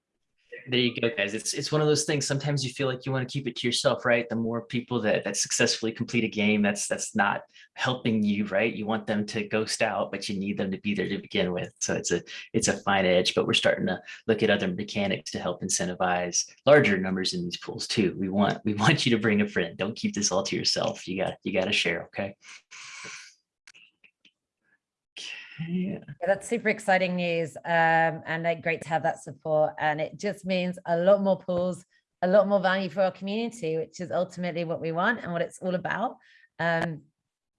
There you go, guys. It's it's one of those things. Sometimes you feel like you want to keep it to yourself, right? The more people that that successfully complete a game, that's that's not helping you, right? You want them to ghost out, but you need them to be there to begin with. So it's a it's a fine edge. But we're starting to look at other mechanics to help incentivize larger numbers in these pools too. We want we want you to bring a friend. Don't keep this all to yourself. You got you got to share. Okay. Yeah, that's super exciting news um, and like great to have that support. And it just means a lot more pools, a lot more value for our community, which is ultimately what we want and what it's all about. Um,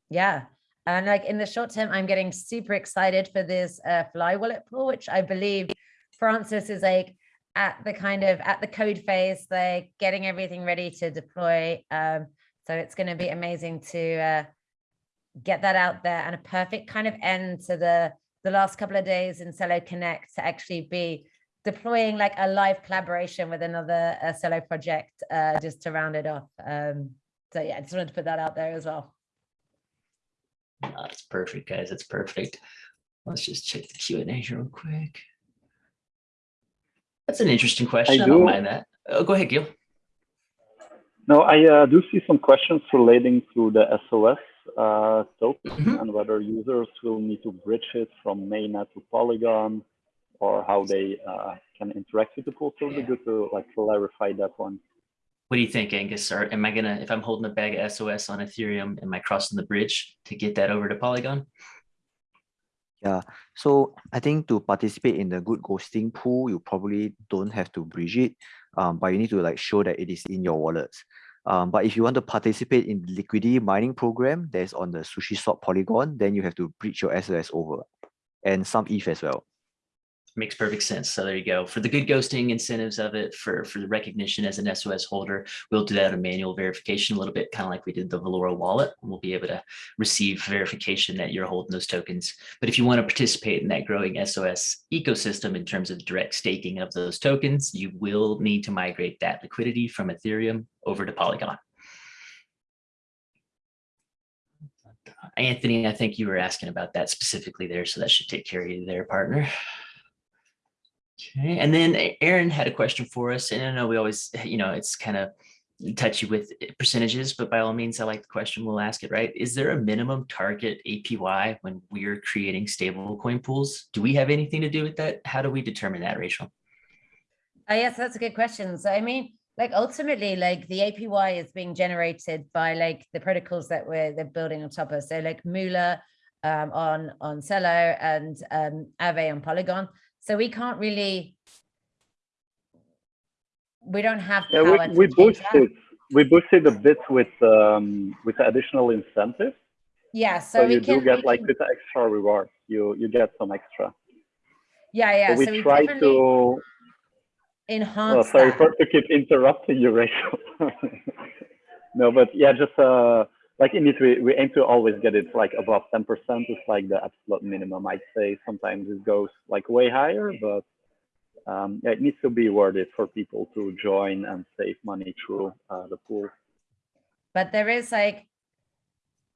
yeah. And like in the short term, I'm getting super excited for this uh, FlyWallet pool, which I believe Francis is like at the kind of at the code phase, like getting everything ready to deploy. Um, so it's going to be amazing to uh, get that out there and a perfect kind of end to the the last couple of days in Celo Connect to actually be deploying like a live collaboration with another uh, Celo project uh, just to round it off. Um, so yeah, I just wanted to put that out there as well. That's perfect, guys. That's perfect. Let's just check the Q and A real quick. That's an interesting question. I, don't do- mind that. Oh, go ahead, Gil. No, I uh, do see some questions relating to the SOS uh, token Mhm. and whether users will need to bridge it from mainnet to Polygon or how they uh, can interact with the pool. So it'd be good to like clarify that one. What do you think, Angus? Or am I gonna, if I'm holding a bag of SOS on Ethereum, am I crossing the bridge to get that over to Polygon? Yeah, so I think to participate in the good ghosting pool, you probably don't have to bridge it, um, but you need to like show that it is in your wallets. Um, but if you want to participate in the liquidity mining program that's on the Sushi Swap Polygon, then you have to bridge your SOS over and some ETH as well. Makes perfect sense. So there you go. For the good ghosting incentives of it, for, for the recognition as an SOS holder, we'll do that a manual verification a little bit, kind of like we did the Valora wallet. We'll be able to receive verification that you're holding those tokens. But if you want to participate in that growing SOS ecosystem in terms of direct staking of those tokens, you will need to migrate that liquidity from Ethereum over to Polygon. Anthony, I think you were asking about that specifically there, so that should take care of you there, partner. Okay, and then Aaron had a question for us, and I know we always, you know, it's kind of touchy with percentages, but by all means, I like the question. We'll ask it, right? Is there a minimum target APY when we're creating stable coin pools? Do we have anything to do with that? How do we determine that, Rachel? Oh, yes, that's a good question. So I mean, like ultimately, like the APY is being generated by like the protocols that we're they're building on top of. So like Moola um, on on Celo and um, Aave on Polygon. So we can't really, we don't have Yeah, power we, to we boosted we boosted a bit with um, with additional incentives. Yeah, so, So, we you can do get like can- with the extra reward, you you get some extra. yeah, yeah. so we so we try to. enhance Oh, sorry that. for to keep interrupting you, Rachel. no, but yeah, just uh, like in it, we, we aim to always get it like above ten percent. Is like the absolute minimum. I'd say sometimes it goes like way higher, but um, it needs to be worth it for people to join and save money through uh, the pool. but there is like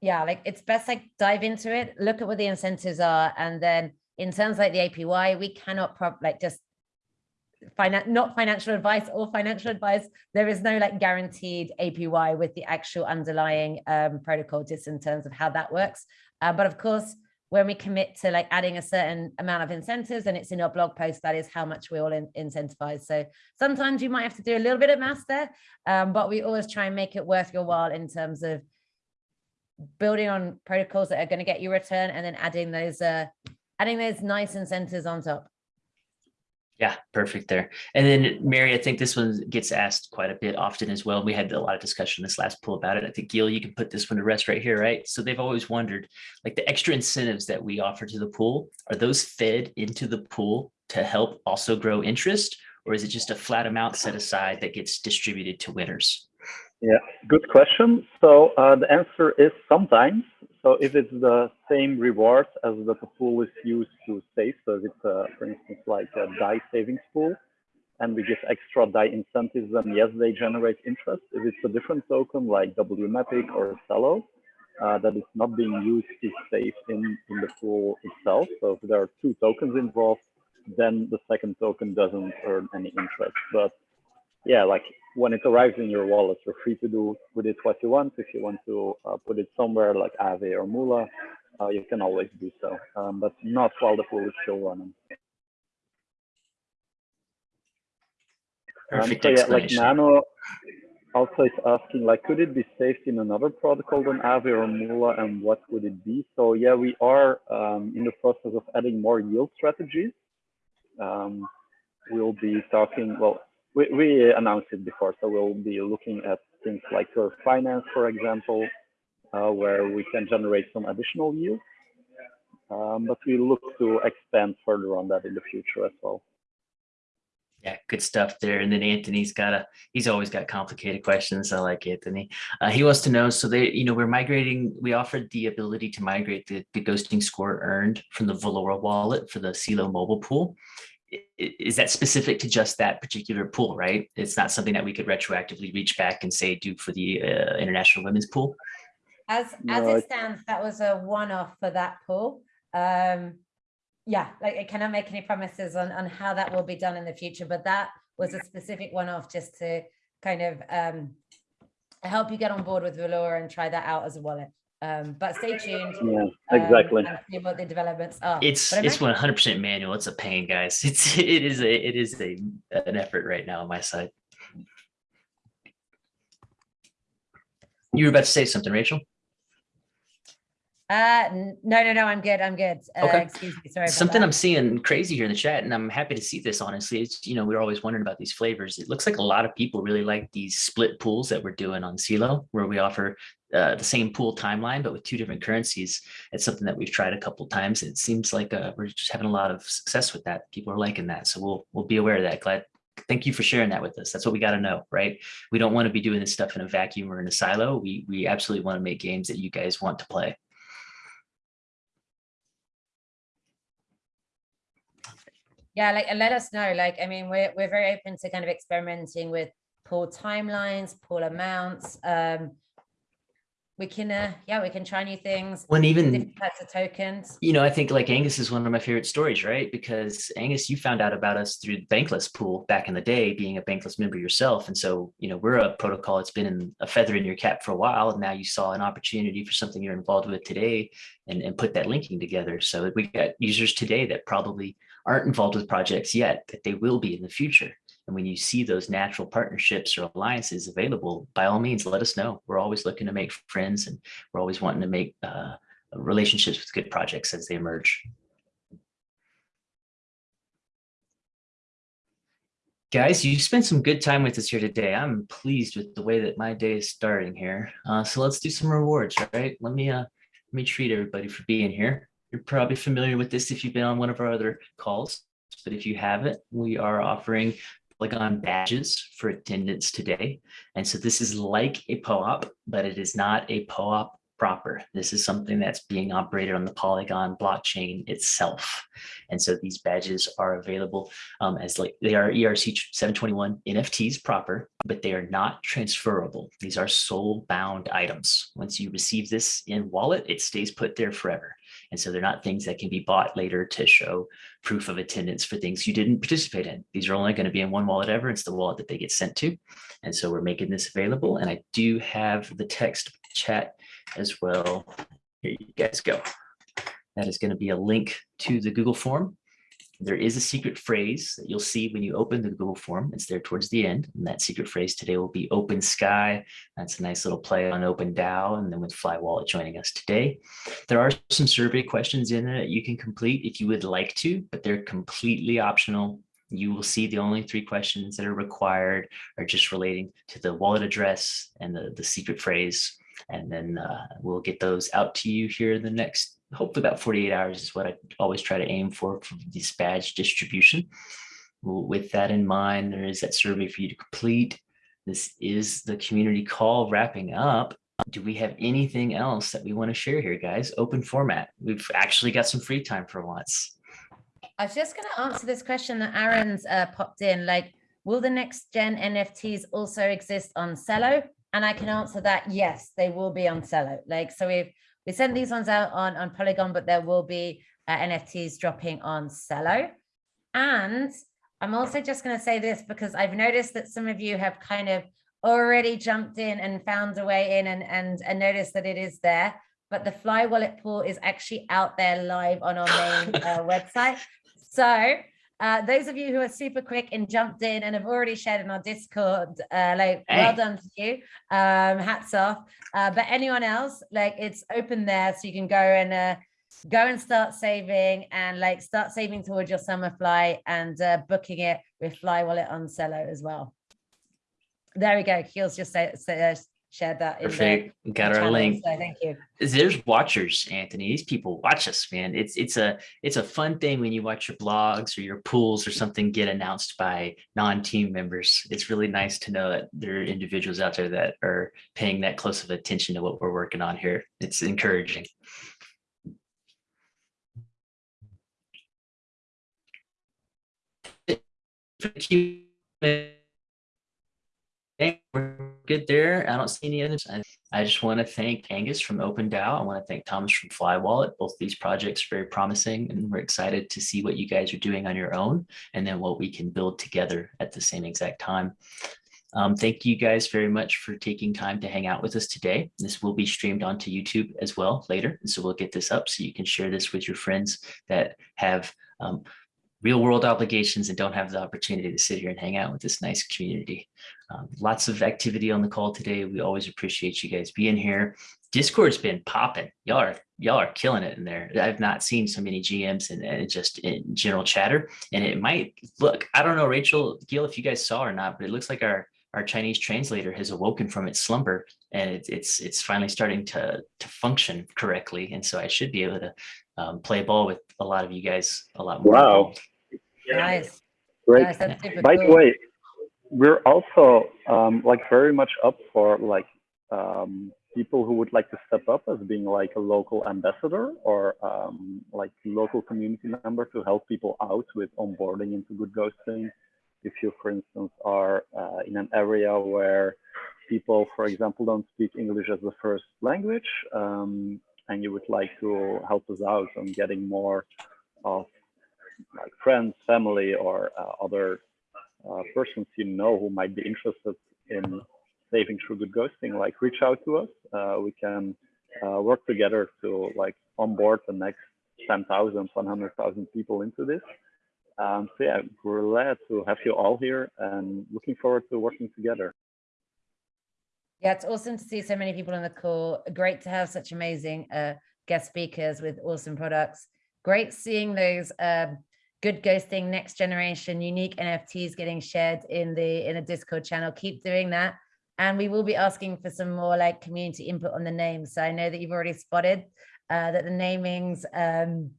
yeah like it's best like dive into it look at what the incentives are and then in terms like the apy we cannot like just not financial advice or financial advice there is no like guaranteed apy with the actual underlying um, protocol just in terms of how that works. Uh, but of course when we commit to like adding a certain amount of incentives and it's in our blog post that is how much we all in- incentivize. So sometimes you might have to do a little bit of math there um, but we always try and make it worth your while in terms of building on protocols that are going to get you return and then adding those uh adding those nice incentives on top Yeah, perfect there. And then Mary, I think this one gets asked quite a bit often as well. We had a lot of discussion this last pool about it. I think Gil, you can put this one to rest right here, right? So they've always wondered, like the extra incentives that we offer to the pool, are those fed into the pool to help also grow interest? Or is it just a flat amount set aside that gets distributed to winners? Yeah, good question. So uh, the answer is sometimes. So if it's the same reward as the pool is used to save, so if it's, uh, for instance, like a DAI savings pool, and we give extra DAI incentives, then yes, they generate interest. If it's a different token like WMatic or Celo, uh, that is not being used to save in, in the pool itself. So if there are two tokens involved, then the second token doesn't earn any interest. But yeah, like when it arrives in your wallet, you're free to do with it what you want. If you want to uh, put it somewhere like Aave or Moola, uh, you can always do so, um, but not while the pool is still running. Um, so yeah, like. Nano also is asking, like, could it be saved in another protocol than Aave or Moola, and what would it be? So yeah, we are um, in the process of adding more yield strategies. Um, we'll be talking, well, we, we announced it before, so we'll be looking at things like Curve Finance, for example, uh, where we can generate some additional yield. Um, but we look to expand further on that in the future as well. Yeah, good stuff there. And then Anthony's got a, he's always got complicated questions. I like Anthony. Uh, he wants to know, so they, you know, we're migrating, we offered the ability to migrate the, the ghosting score earned from the Valora wallet for the Celo mobile pool. I- i- Is that specific to just that particular pool, right? It's not something that we could retroactively reach back and say do for the uh, international women's pool. as as No, it it- stands that was a one-off for that pool um yeah like i cannot make any promises on on how that will be done in the future but that was a specific one-off just to kind of um help you get on board with Valora and try that out as a wallet um but stay tuned Yeah, um, exactly. and see what the developments are It's, it's one hundred percent manual. It's a pain, guys. It's, it is a, it is a, an effort right now on my side. You were about to say something, Rachel? uh no no no i'm good i'm good uh, Okay. excuse me sorry Something. I'm seeing crazy here in the chat, and I'm happy to see this, honestly, it's, you know, we're always wondering about these flavors. It looks like a lot of people really like these split pools that we're doing on Celo, where we offer uh, the same pool timeline, but with two different currencies. It's something that we've tried a couple times. It seems like uh, we're just having a lot of success with that. People are liking that. So we'll, we'll be aware of that. Glad. Thank you for sharing that with us. That's what we got to know, right? We don't want to be doing this stuff in a vacuum or in a silo. We, we absolutely want to make games that you guys want to play. Yeah, like let us know. Like, I mean, we're we're very open to kind of experimenting with pool timelines, pool amounts. Um, we can, uh, yeah, we can try new things, When even different types of tokens. you know, I think like Angus is one of my favorite stories, right? Because Angus, you found out about us through the Bankless pool back in the day, being a Bankless member yourself. And so, you know, we're a protocol that's been in a feather in your cap for a while. And now you saw an opportunity for something you're involved with today and, and put that linking together. So we got users today that probably aren't involved with projects yet, that they will be in the future. And when you see those natural partnerships or alliances available, by all means, let us know. We're always looking to make friends and we're always wanting to make uh, relationships with good projects as they emerge. Guys, you spent some good time with us here today. I'm pleased with the way that my day is starting here. Uh, so let's do some rewards, right? Let me uh, let me treat everybody for being here. You're probably familiar with this if you've been on one of our other calls, but if you haven't, we are offering Polygon badges for attendance today. And so this is like a POAP, but it is not a POAP proper. This is something that's being operated on the Polygon blockchain itself. And so these badges are available um, as like they are ERC 721 NFTs proper, but they are not transferable. These are soul bound items. Once you receive this in wallet, it stays put there forever. And so they're not things that can be bought later to show proof of attendance for things you didn't participate in. These are only going to be in one wallet ever. It's the wallet that they get sent to. And so we're making this available. And I do have the text chat as well. Here you guys go. That is going to be a link to the Google form. There is a secret phrase that you'll see when you open the Google form. It's there towards the end. And that secret phrase today will be open sky. That's a nice little play on open DAO. And then with FlyWallet joining us today. There are some survey questions in there that you can complete if you would like to, but they're completely optional. You will see the only three questions that are required are just relating to the wallet address and the, the secret phrase. And then uh, we'll get those out to you here in the next hopefully about 48 hours is what I always try to aim for for this badge distribution. With that in mind, there is that survey for you to complete. This is the community call wrapping up. Do we have anything else that we want to share here, guys? Open format. We've actually got some free time for once. I was just going to answer this question that Aaron's uh, popped in, like, will the next gen NFTs also exist on Celo? And I can answer that, yes, they will be on Celo. Like, so we've we sent these ones out on, on Polygon, but there will be uh, NFTs dropping on Celo. And I'm also just going to say this because I've noticed that some of you have kind of already jumped in and found a way in and, and, and noticed that it is there. But the FlyWallet pool is actually out there live on our main uh, website. So uh, those of you who are super quick and jumped in and have already shared in our Discord, uh, like, Hey. well done to you. Um, hats off. Uh, but anyone else, like, it's open there, so you can go and uh, go and start saving and like start saving towards your summer flight and uh, booking it with FlyWallet on Celo as well. There we go. Keel's just say, say, uh, shared that. in the- Perfect. Got our channel, link. So thank you. there's watchers anthony these people watch us man it's it's a it's a fun thing when you watch your blogs or your pools or something get announced by non-team members it's really nice to know that there are individuals out there that are paying that close of attention to what we're working on here it's encouraging We're good there. I don't see any others. I, I just want to thank Angus from OpenDAO. I want to thank Thomas from FlyWallet. Both these projects are very promising and we're excited to see what you guys are doing on your own and then what we can build together at the same exact time. Um, thank you guys very much for taking time to hang out with us today. This will be streamed onto YouTube as well later. And so we'll get this up so you can share this with your friends that have um, real world obligations and don't have the opportunity to sit here and hang out with this nice community. Um, lots of activity on the call today. We always appreciate you guys being here. Discord's been popping. Y'all are y'all are killing it in there. I've not seen so many GMs and, just in general chatter. And it might look, I don't know, Rachel, Gil, if you guys saw or not, but it looks like our our Chinese translator has awoken from its slumber and it, it's it's finally starting to to function correctly. And so I should be able to um, play ball with a lot of you guys a lot more. Wow. Nice. Great. Nice. That's super By the way, we're also um, like very much up for like um, people who would like to step up as being like a local ambassador or um, like local community member to help people out with onboarding into good ghosting. If you, for instance, are uh, in an area where people, for example, don't speak English as the first language, um, and you would like to help us out on getting more of like friends, family, or uh, other uh, persons you know who might be interested in saving through good ghosting, like reach out to us. Uh, we can uh, work together to like onboard the next 10,000, 100,000 people into this. Um, so yeah, we're glad to have you all here and looking forward to working together. Yeah, it's awesome to see so many people on the call. Great to have such amazing uh, guest speakers with awesome products. Great seeing those um, good ghosting next generation unique NFTs getting shared in the in a Discord channel. Keep doing that. And we will be asking for some more like community input on the names. So I know that you've already spotted uh, that the namings, um,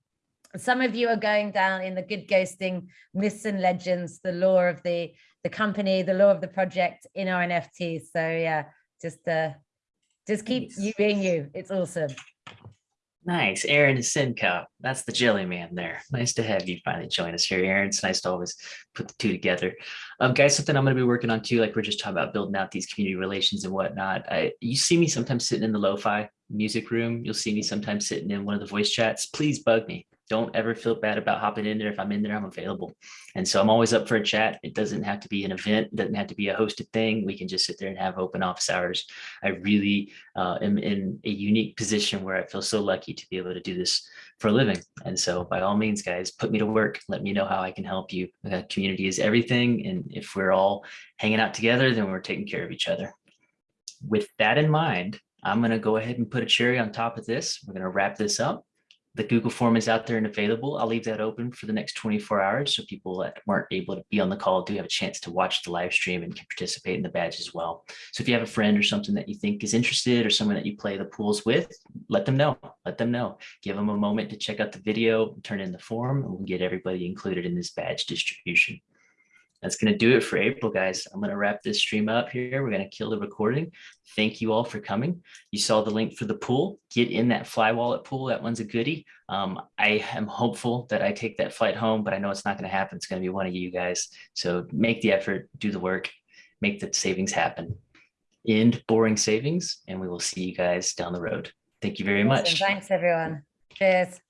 some of you are going down in the good ghosting myths and legends, the lore of the, the company, the lore of the project in our NFTs. So yeah, just uh, just keep Nice. you being you. It's awesome. Nice, Aaron Simcoe. That's the jelly man there. Nice to have you finally join us here, Aaron. It's nice to always put the two together. Um, guys, something I'm going to be working on too, like we're just talking about building out these community relations and whatnot. I, you see me sometimes sitting in the lo-fi music room. You'll see me sometimes sitting in one of the voice chats. Please bug me. Don't ever feel bad about hopping in there. If I'm in there, I'm available. And so I'm always up for a chat. It doesn't have to be an event. It doesn't have to be a hosted thing. We can just sit there and have open office hours. I really uh, am in a unique position where I feel so lucky to be able to do this for a living. And so by all means, guys, put me to work. Let me know how I can help you. Uh, community is everything. And if we're all hanging out together, then we're taking care of each other. With that in mind, I'm going to go ahead and put a cherry on top of this. We're going to wrap this up. The Google form is out there and available. I'll leave that open for the next 24 hours so people that weren't able to be on the call do have a chance to watch the live stream and can participate in the badge as well. So if you have a friend or something that you think is interested or someone that you play the pools with, let them know. Let them know. Give them a moment to check out the video, turn in the form, and we'll get everybody included in this badge distribution. That's going to do it for April, guys. I'm going to wrap this stream up here. We're going to kill the recording. Thank you all for coming. You saw the link for the pool. Get in that FlyWallet pool. That one's a goodie. Um, I am hopeful that I take that flight home, but I know it's not going to happen. It's going to be one of you guys. So make the effort, do the work, make the savings happen. End boring savings, and we will see you guys down the road. Thank you very Awesome. much. Thanks, everyone. Cheers.